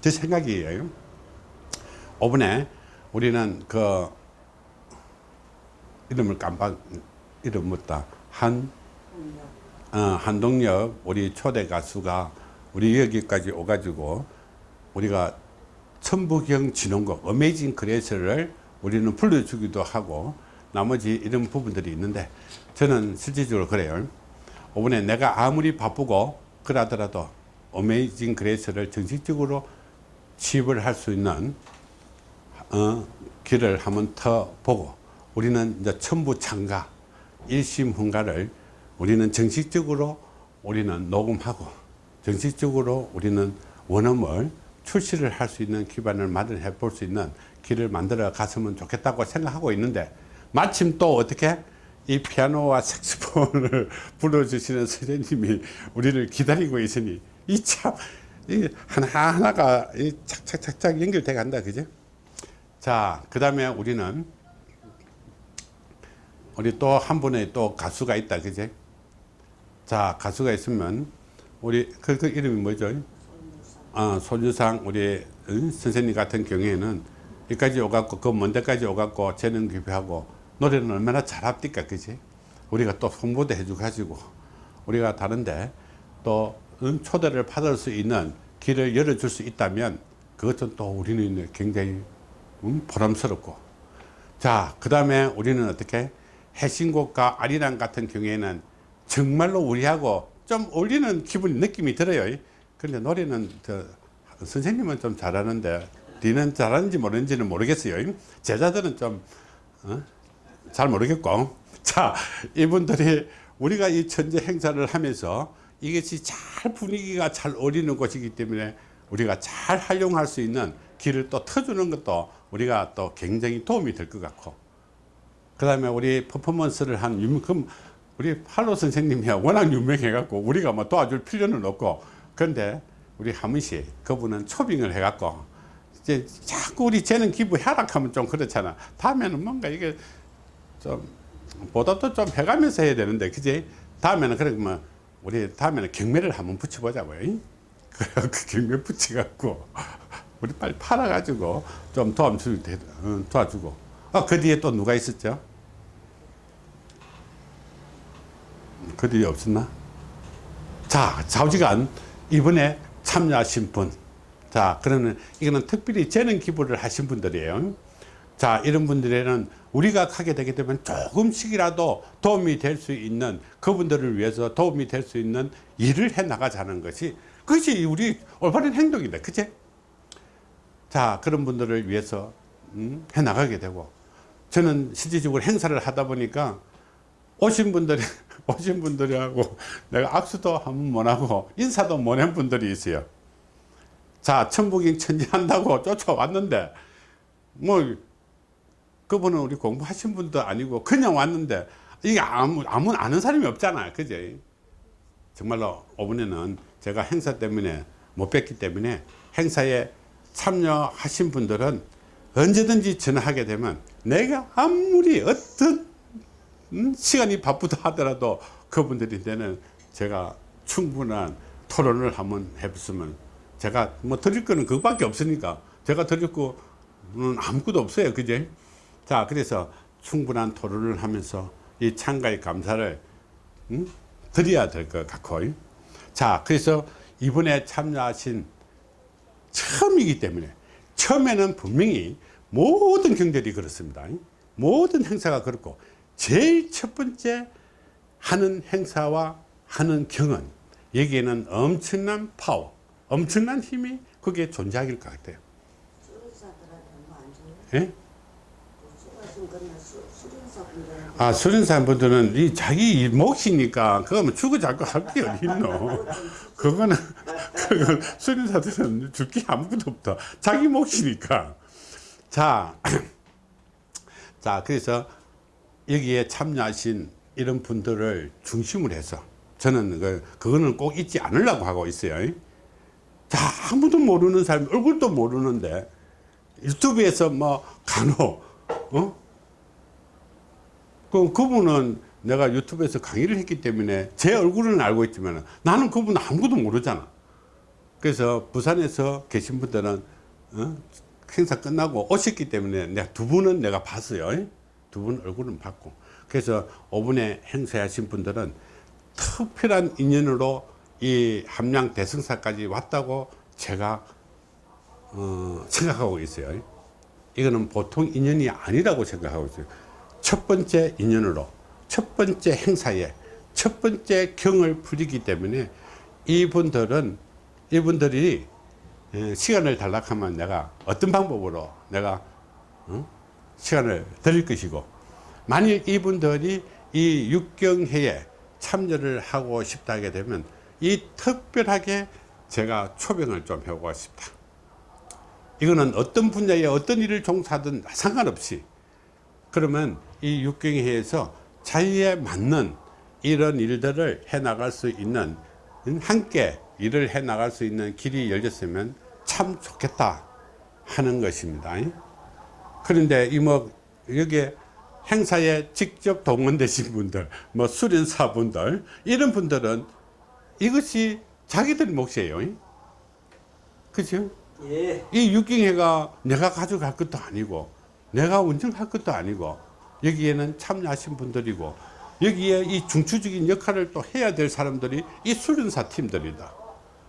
제 생각이에요. 5분에 우리는 그 이름을 깜빡 이름 묻다 한 어, 한동엽 우리 초대 가수가 우리 여기까지 오가지고 우리가 천부경 진혼곡 Amazing Grace를 우리는 불러주기도 하고 나머지 이런 부분들이 있는데 저는 실질적으로 그래요. 이번에 내가 아무리 바쁘고 그러더라도 Amazing Grace를 정식적으로 취입을 할 수 있는 어, 길을 한번 더 보고 우리는 이제 천부 창가 일심 훈가를 우리는 정식적으로 우리는 녹음하고 정식적으로 우리는 원음을 출시를 할 수 있는 기반을 마련해 볼 수 있는 길을 만들어 갔으면 좋겠다고 생각하고 있는데 마침 또 어떻게 이 피아노와 색소폰을 불러주시는 선생님이 우리를 기다리고 있으니 이참 하나하나가 이 착착착착 연결돼 간다 그죠 자 그 다음에 우리는 우리 또 한 분의 또 가수가 있다 그제 자 가수가 있으면 우리 그, 그 이름이 뭐죠 어, 소주상 우리 응? 선생님 같은 경우에는 여기까지 오갖고 그 먼 데까지 오갖고 재능 기부하고 노래는 얼마나 잘합니까 그지 우리가 또 홍보도 해주고 가지고 우리가 다른데 또 응? 초대를 받을 수 있는 길을 열어줄 수 있다면 그것은 또 우리는 굉장히 응? 보람스럽고 자 그 다음에 우리는 어떻게 해신곡과 아리랑 같은 경우에는 정말로 우리하고 좀 어울리는 기분 느낌이 들어요. 그런데 노래는 저 선생님은 좀 잘하는데 니는 잘하는지 모르는지는 모르겠어요. 제자들은 좀 어? 잘 모르겠고. 자 이분들이 우리가 이 천재 행사를 하면서 이것이 잘 분위기가 잘 어울리는 곳이기 때문에 우리가 잘 활용할 수 있는 길을 또 터주는 것도 우리가 또 굉장히 도움이 될 것 같고 그 다음에 우리 퍼포먼스를 한 유명, 그럼 우리 팔로 선생님이 워낙 유명해 갖고 우리가 뭐 도와줄 필요는 없고. 그런데 우리 하문씨 그분은 초빙을 해 갖고 이제 자꾸 우리 재능 기부 하락하면 좀 그렇잖아. 다음에는 뭔가 이게 좀 보답도 좀 해가면서 해야 되는데 그지? 다음에는 그러면 우리 다음에는 경매를 한번 붙여보자고요. 그 경매 붙여갖고 우리 빨리 팔아가지고 좀 도와주고 도와주고. 아, 그 뒤에 또 누가 있었죠 그 뒤에 없었나 자 좌우지간 이번에 참여하신 분 자, 그러면 이거는 특별히 재능 기부를 하신 분들이에요. 자, 이런 분들에는 우리가 하게 되게 되면 조금씩이라도 도움이 될 수 있는 그분들을 위해서 도움이 될 수 있는 일을 해 나가자는 것이 그것이 우리 올바른 행동이다. 그치? 자, 그런 분들을 위해서 음, 해 나가게 되고 저는 실질적으로 행사를 하다 보니까 오신 분들이 오신 분들이하고 내가 악수도 한번 못 하고 인사도 못한 분들이 있어요. 자, 천부경 천지 한다고 쫓아왔는데 뭐 그분은 우리 공부하신 분도 아니고 그냥 왔는데 이게 아무 아무 아는 사람이 없잖아. 그제? 정말로 이번에는 제가 행사 때문에 못 뵀기 때문에 행사에 참여하신 분들은 언제든지 전화하게 되면 내가 아무리 어떤 음, 시간이 바쁘다 하더라도 그분들한테는 제가 충분한 토론을 한번 해봤으면 제가 뭐 드릴 거는 그거밖에 없으니까 제가 드릴 거는 아무것도 없어요. 그제? 자 그래서 충분한 토론을 하면서 이 참가의 감사를 음? 드려야 될 것 같고 자 그래서 이번에 참여하신 처음이기 때문에 처음에는 분명히 모든 경들이 그렇습니다. 모든 행사가 그렇고 제일 첫 번째 하는 행사와 하는 경은 여기에는 엄청난 파워 엄청난 힘이 그게 존재하길 것 같아요? 예? 수련사분들한테 아 수련사 분들은 이 자기 몫이니까 그거면 주고 자꾸 할게 어디 있노 그거는 그건 수련사들은 줄게 아무것도 없다 자기 몫이니까 자, 자 그래서 여기에 참여하신 이런 분들을 중심으로 해서 저는 그, 그거는 꼭 잊지 않으려고 하고 있어요 자 아무도 모르는 사람 얼굴도 모르는데 유튜브에서 뭐 간혹 어? 그 그분은 내가 유튜브에서 강의를 했기 때문에 제 얼굴은 알고 있지만 나는 그분 아무것도 모르잖아. 그래서 부산에서 계신 분들은 어? 행사 끝나고 오셨기 때문에 내가 두 분은 내가 봤어요. 두 분 얼굴은 봤고. 그래서 5분에 행사하신 분들은 특별한 인연으로 이 함양 대승사까지 왔다고 제가 어, 생각하고 있어요. 이거는 보통 인연이 아니라고 생각하고 있어요. 첫 번째 인연으로 첫 번째 행사에 첫 번째 경을 풀리기 때문에 이분들은 이분들이 에, 시간을 달락하면 내가 어떤 방법으로 내가 어? 시간을 드릴 것이고 만일 이분들이 이 육경회에 참여를 하고 싶다 하게 되면 이 특별하게 제가 초빙을 좀 해보고 싶다. 이거는 어떤 분야에 어떤 일을 종사하든 상관없이 그러면 이 육경회에서 자기에 맞는 이런 일들을 해 나갈 수 있는 함께 일을 해 나갈 수 있는 길이 열렸으면 참 좋겠다 하는 것입니다 그런데 이 뭐 여기에 행사에 직접 동원되신 분들 뭐 수련사 분들 이런 분들은 이것이 자기들 몫이에요. 그죠? 예. 이 육경회가 내가 가져갈 것도 아니고 내가 운영할 것도 아니고 여기에는 참여하신 분들이고 여기에 이 중추적인 역할을 또 해야 될 사람들이 이 수련사 팀들이다.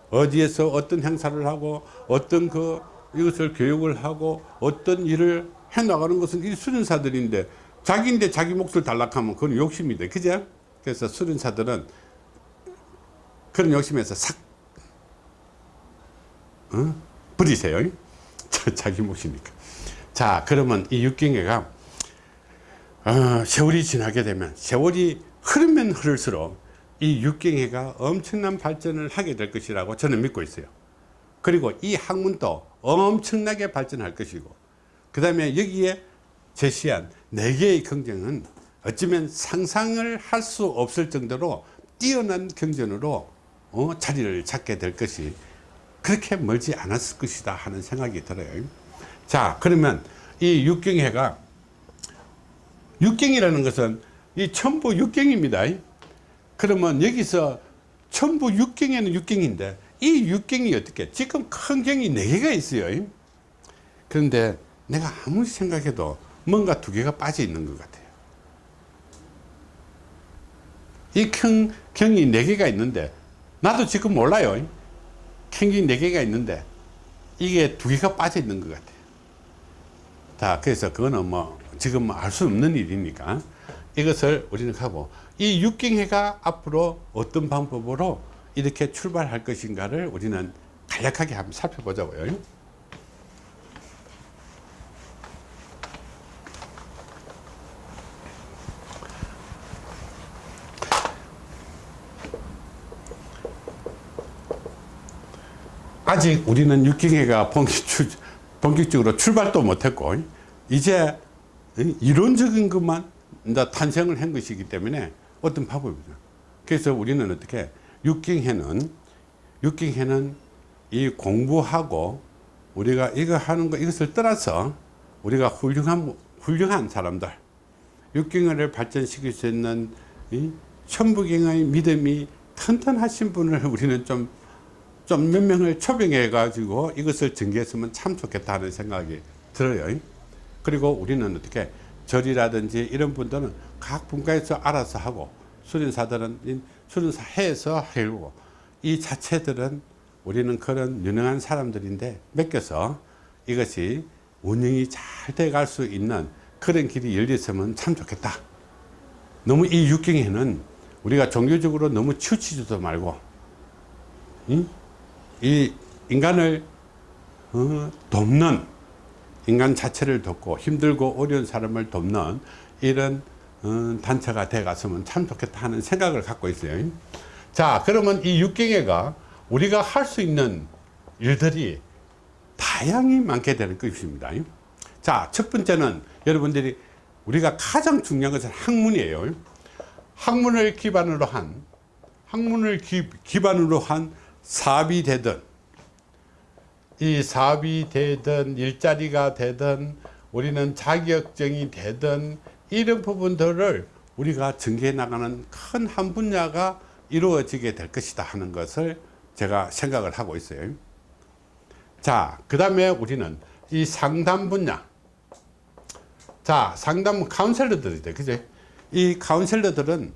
어디에서 어떤 행사를 하고 어떤 그 이것을 교육을 하고 어떤 일을 해 나가는 것은 이 수련사들인데 자기인데 자기 몫을 단락하면 그건 욕심이다. 그죠? 그래서 수련사들은 그런 욕심에서 싹 어? 버리세요. 자, 자기 몫이니까. 자 그러면 이 육경회가 어, 세월이 지나게 되면 세월이 흐르면 흐를수록 이 육경회가 엄청난 발전을 하게 될 것이라고 저는 믿고 있어요. 그리고 이 학문도 엄청나게 발전할 것이고 그 다음에 여기에 제시한 네 개의 경쟁은 어쩌면 상상을 할 수 없을 정도로 뛰어난 경전으로 어, 자리를 잡게 될 것이 그렇게 멀지 않았을 것이다 하는 생각이 들어요. 자 그러면 이 육경회가 육경이라는 것은 이 천부 육경입니다. 그러면 여기서 천부 육경에는 육경인데 이 육경이 어떻게 지금 큰 경이 네 개가 있어요. 그런데 내가 아무리 생각해도 뭔가 두 개가 빠져 있는 것 같아요 이큰 경이 네 개가 있는데 나도 지금 몰라요 큰 경이 네 개가 있는데 이게 두 개가 빠져 있는 것 같아요. 자, 그래서 그거는 뭐 지금 알 수 없는 일이니까 이것을 우리는 하고 이 육경회가 앞으로 어떤 방법으로 이렇게 출발할 것인가를 우리는 간략하게 한번 살펴보자고요. 아직 우리는 육경회가 본격적으로 출발도 못했고 이제 이론적인 것만 이제 탄생을 한 것이기 때문에 어떤 방법이죠. 그래서 우리는 어떻게 육경회는 육경회는 이 공부하고 우리가 이거 하는 거 이것을 떠나서 우리가 훌륭한 훌륭한 사람들 육경회를 발전시킬 수 있는 이 천부경의 믿음이 튼튼하신 분을 우리는 좀 좀 몇 명을 초빙해 가지고 이것을 전개했으면 참 좋겠다 하는 생각이 들어요. 그리고 우리는 어떻게 절이라든지 이런 분들은 각 분과에서 알아서 하고 수련사들은 이 수련사 해서 해고 이 자체들은 우리는 그런 유능한 사람들인데 맡겨서 이것이 운영이 잘 돼갈 수 있는 그런 길이 열렸으면 참 좋겠다. 너무 이 육경에는 우리가 종교적으로 너무 치우치지도 말고 이, 이 인간을 어, 돕는 인간 자체를 돕고 힘들고 어려운 사람을 돕는 이런 어, 단체가 돼 갔으면 참 좋겠다 하는 생각을 갖고 있어요. 자 그러면 이 육경회가 우리가 할 수 있는 일들이 다양히 많게 되는 것입니다. 자첫 번째는 여러분들이 우리가 가장 중요한 것은 학문이에요. 학문을 기반으로 한 학문을 기, 기반으로 한 사업이 되든 이 사업이 되든 일자리가 되든 우리는 자격증이 되든 이런 부분들을 우리가 전개해 나가는 큰 한 분야가 이루어지게 될 것이다 하는 것을 제가 생각을 하고 있어요. 자그 다음에 우리는 이 상담 분야. 자 상담 카운셀러들이죠. 그죠? 이 카운셀러들은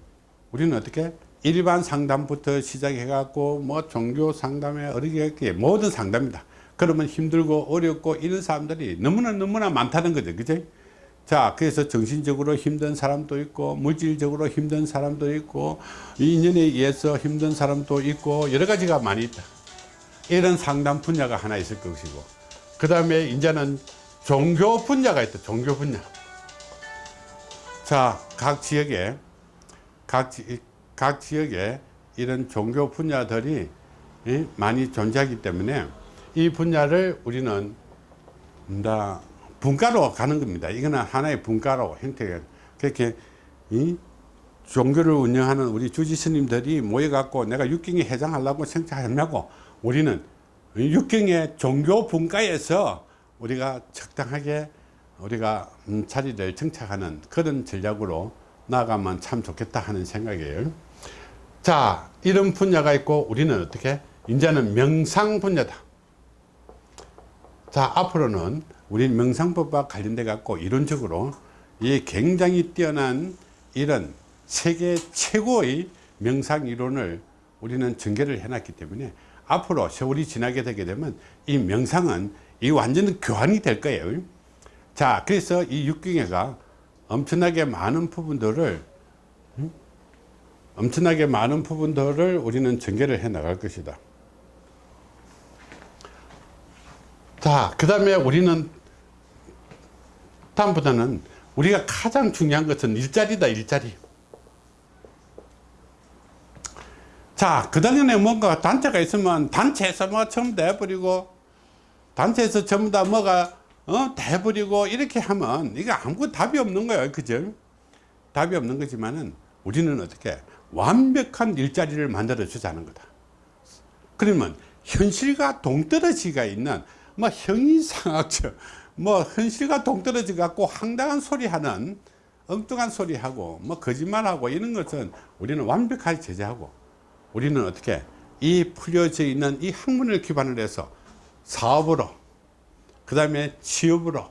우리는 어떻게 일반 상담부터 시작해 갖고 뭐 종교 상담에 어리게 모든 상담이다. 그러면 힘들고 어렵고 이런 사람들이 너무나 너무나 많다는 거죠. 그죠 자 그래서 정신적으로 힘든 사람도 있고 물질적으로 힘든 사람도 있고 인연에 의해서 힘든 사람도 있고 여러 가지가 많이 있다. 이런 상담 분야가 하나 있을 것이고. 그 다음에 이제는 종교 분야가 있다. 종교 분야. 자 각 지역에 각, 지, 각 지역에 이런 종교 분야들이 예, 많이 존재하기 때문에 이 분야를 우리는 다 분과로 가는 겁니다. 이거는 하나의 분과로 형태가 그렇게 이 종교를 운영하는 우리 주지 스님들이 모여갖고 내가 육경에 해장하려고 생각하냐고 우리는 육경의 종교 분과에서 우리가 적당하게 우리가 음, 자리를 정착하는 그런 전략으로 나가면 참 좋겠다 하는 생각이에요. 자, 이런 분야가 있고 우리는 어떻게? 이제는 명상 분야다. 자, 앞으로는 우리 명상법과 관련돼 갖고 이론적으로 이 굉장히 뛰어난 이런 세계 최고의 명상 이론을 우리는 전개를 해놨기 때문에 앞으로 세월이 지나게 되게 되면 이 명상은 이 완전 교환이 될 거예요. 자, 그래서 이 육경회가 엄청나게 많은 부분들을 음? 엄청나게 많은 부분들을 우리는 전개를 해 나갈 것이다. 자, 그 다음에 우리는 다음보다는 우리가 가장 중요한 것은 일자리다, 일자리. 자, 그 다음에 뭔가 단체가 있으면 단체에서 뭐 전부 다 해버리고, 단체에서 전부 다 뭐가, 어, 다 해버리고, 이렇게 하면, 이게 아무것도 답이 없는 거예요. 그죠? 답이 없는 거지만은, 우리는 어떻게, 완벽한 일자리를 만들어 주자는 거다. 그러면, 현실과 동떨어지가 있는, 뭐, 형이상학적, 뭐, 현실과 동떨어지 갖고 황당한 소리 하는, 엉뚱한 소리 하고, 뭐, 거짓말하고, 이런 것은 우리는 완벽하게 제재하고, 우리는 어떻게 이 풀려져 있는 이 학문을 기반으로 해서 사업으로 그 다음에 취업으로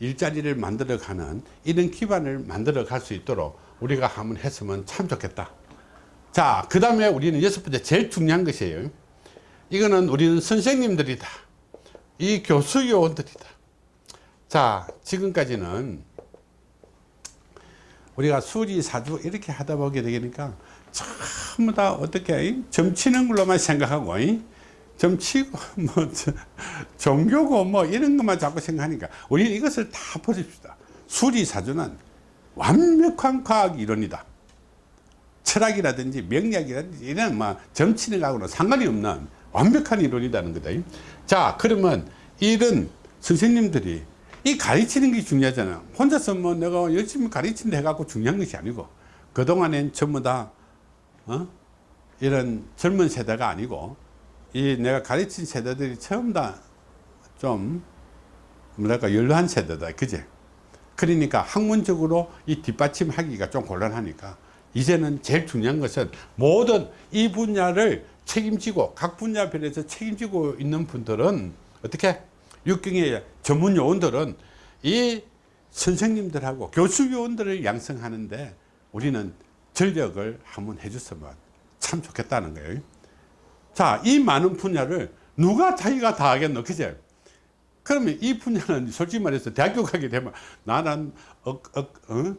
일자리를 만들어 가는 이런 기반을 만들어 갈 수 있도록 우리가 한번 했으면 참 좋겠다 자 그 다음에 우리는 여섯 번째 제일 중요한 것이에요 이거는 우리는 선생님들이다 이 교수 요원들이다. 자, 지금까지는 우리가 수리 사주 이렇게 하다 보게 되니까 전부 다 어떻게 점치는 걸로만 생각하고 점치고 뭐 저- 종교고 뭐 이런 것만 자꾸 생각하니까 우리는 이것을 다 버립시다. 수리 사주는 완벽한 과학 이론이다. 철학이라든지 명리학이라든지 이런 뭐 점치는 거하고는 상관이 없는 완벽한 이론이라는 거다. 자, 그러면 이런 선생님들이 이 가르치는 게 중요하잖아. 혼자서 뭐 내가 열심히 가르친다 해갖고 중요한 것이 아니고 그동안엔 전부 다, 어? 이런 젊은 세대가 아니고 이 내가 가르친 세대들이 처음 다 좀 뭐랄까 연로한 세대다. 그제? 그러니까 학문적으로 이 뒷받침하기가 좀 곤란하니까 이제는 제일 중요한 것은 모든 이 분야를 책임지고 각 분야별에서 책임지고 있는 분들은 어떻게 육경의 전문 요원들은 이 선생님들하고 교수 요원들을 양성하는데 우리는 전력을 한번 해줬으면 참 좋겠다는 거예요. 자, 이 많은 분야를 누가 자기가 다 하겠노? 그제? 그러면 이 분야는 솔직히 말해서 대학교 가게 되면 나는 억, 억, 어?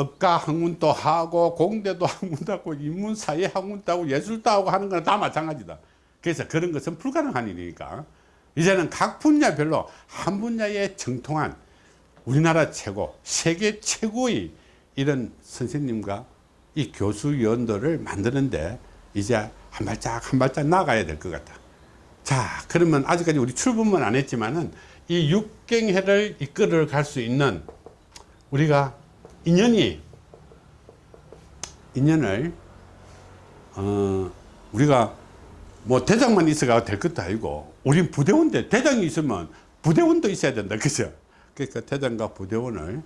억가 학문도 하고 공대도 학문도 하고 인문사회 학문도 하고 예술도 하고 하는 거는 다 마찬가지다. 그래서 그런 것은 불가능한 일이니까 이제는 각 분야별로 한 분야에 정통한 우리나라 최고, 세계 최고의 이런 선생님과 이 교수위원들을 만드는데 이제 한 발짝 한 발짝 나가야 될 것 같다. 자, 그러면 아직까지 우리 출범은 안 했지만은 이 육경회를 이끌어 갈 수 있는 우리가 인연이 인연을 어 우리가 뭐 대장만 있어가 될 것도 아니고 우린 부대원데 대장이 있으면 부대원도 있어야 된다 그죠 그러니까 대장과 부대원을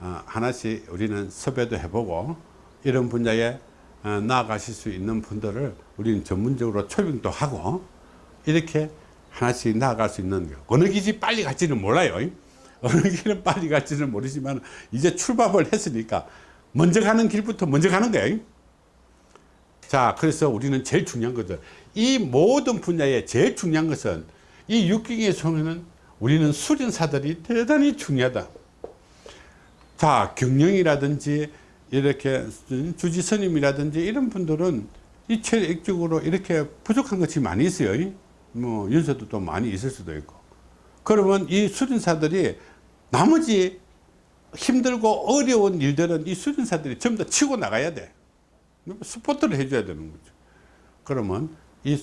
어, 하나씩 우리는 섭외도 해보고 이런 분야에 어, 나아가실 수 있는 분들을 우리는 전문적으로 초빙도 하고 이렇게 하나씩 나아갈 수 있는 거. 어느 길이 빨리 갈지는 몰라요 어느 길은 빨리 갈지는 모르지만 이제 출발을 했으니까 먼저 가는 길부터 먼저 가는 거예요 자, 그래서 우리는 제일 중요한 것은 이 모든 분야에 제일 중요한 것은 이 육경의 성에는 우리는 수련사들이 대단히 중요하다. 자, 경영이라든지 이렇게 주지스님이라든지 이런 분들은 이 체력적으로 이렇게 부족한 것이 많이 있어요. 뭐 연세도 또 많이 있을 수도 있고. 그러면 이 수련사들이 나머지 힘들고 어려운 일들은 이 수련사들이 전부 다 치고 나가야 돼. 스포트를 해줘야 되는 거죠. 그러면 이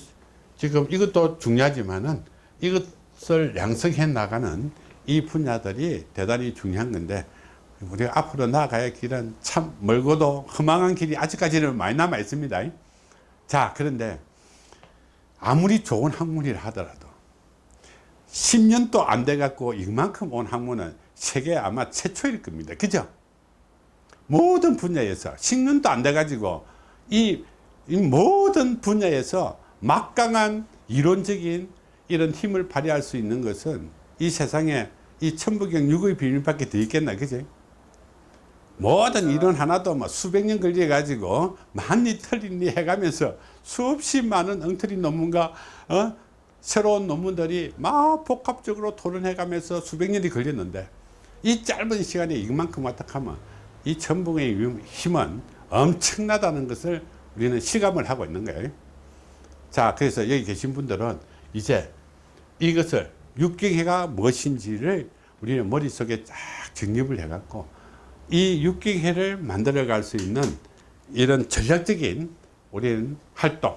지금 이것도 중요하지만은 이것을 양성해 나가는 이 분야들이 대단히 중요한 건데 우리가 앞으로 나아가야 길은 참 멀고도 험한 길이 아직까지는 많이 남아 있습니다. 자, 그런데 아무리 좋은 학문이라 하더라도 10년도 안 돼 갖고 이만큼 온 학문은 세계 아마 최초일 겁니다. 그죠? 모든 분야에서 10년도 안 돼 가지고 이, 이 모든 분야에서 막강한 이론적인 이런 힘을 발휘할 수 있는 것은 이 세상에 이 천부경 육의 비밀밖에 더 있겠나 그지 모든 이론 하나도 뭐 수백 년 걸려 가지고 많이 틀리니 해가면서 수없이 많은 엉터리 논문과 어? 새로운 논문들이 막 복합적으로 토론해 가면서 수백 년이 걸렸는데 이 짧은 시간에 이만큼 왔다 하면 이 천붕의 힘은 엄청나다는 것을 우리는 실감을 하고 있는 거예요. 자, 그래서 여기 계신 분들은 이제 이것을 육경회가 무엇인지를 우리는 머릿속에 쫙 정립을 해 갖고 이 육경회를 만들어 갈 수 있는 이런 전략적인 우리는 활동,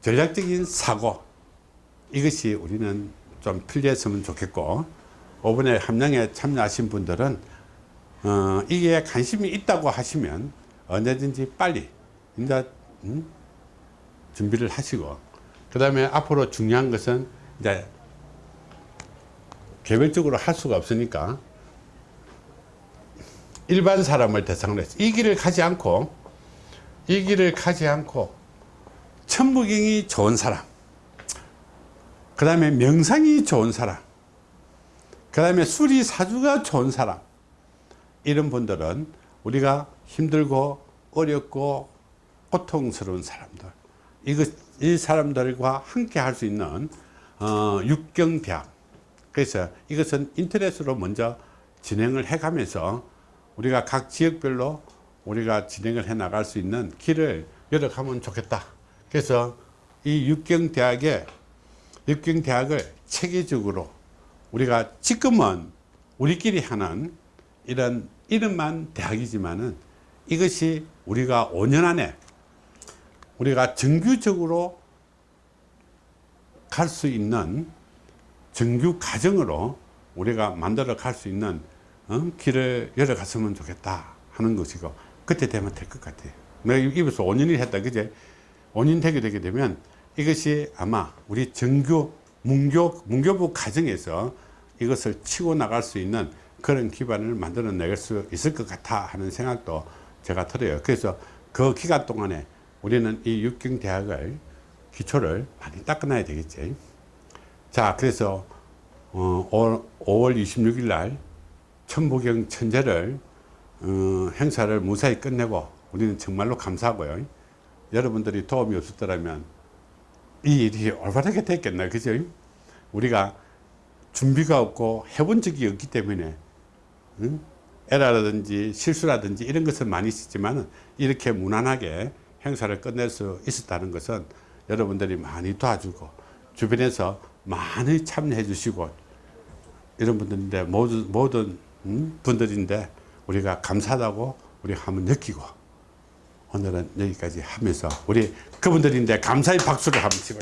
전략적인 사고 이것이 우리는 좀 필요했으면 좋겠고 이번에 함량에 참여하신 분들은 어, 이게 관심이 있다고 하시면 언제든지 빨리 이제 음? 준비를 하시고 그 다음에 앞으로 중요한 것은 이제 개별적으로 할 수가 없으니까 일반 사람을 대상으로 해서 이 길을 가지 않고 이 길을 가지 않고 천부경이 좋은 사람 그 다음에 명상이 좋은 사람 그 다음에 수리 사주가 좋은 사람 이런 분들은 우리가 힘들고 어렵고 고통스러운 사람들 이것 이 사람들과 함께 할 수 있는 어, 육경대학 그래서 이것은 인터넷으로 먼저 진행을 해 가면서 우리가 각 지역별로 우리가 진행을 해 나갈 수 있는 길을 열어가면 좋겠다. 그래서 이 육경대학에 육경대학을 체계적으로 우리가 지금은 우리끼리 하는 이런 이름만 대학이지만은 이것이 우리가 5년 안에 우리가 정규적으로 갈 수 있는 정규 과정으로 우리가 만들어 갈 수 있는 어? 길을 열어갔으면 좋겠다 하는 것이고 그때 되면 될 것 같아요. 내가 입에서 5년이 했다 그제 5년 되게 되게 되면 이것이 아마 우리 정규 문교 문교부 과정에서 이것을 치고 나갈 수 있는 그런 기반을 만들어 낼 수 있을 것 같아 하는 생각도 제가 들어요. 그래서 그 기간 동안에 우리는 이 육경대학을 기초를 많이 닦아놔야 되겠지. 자, 그래서 어, 5월 26일 날 천부경 천재를 어, 행사를 무사히 끝내고 우리는 정말로 감사하고요. 여러분들이 도움이 없었더라면 이 일이 올바르게 됐겠나 그죠? 우리가 준비가 없고 해본 적이 없기 때문에 응? 에러라든지 실수라든지 이런 것은 많이 있었지만 이렇게 무난하게 행사를 끝낼 수 있었다는 것은 여러분들이 많이 도와주고 주변에서 많이 참여해 주시고 이런 분들인데 모든, 모든 음, 분들인데 우리가 감사하다고 우리 한번 느끼고 오늘은 여기까지 하면서 우리 그분들인데 감사의 박수를 한번 치고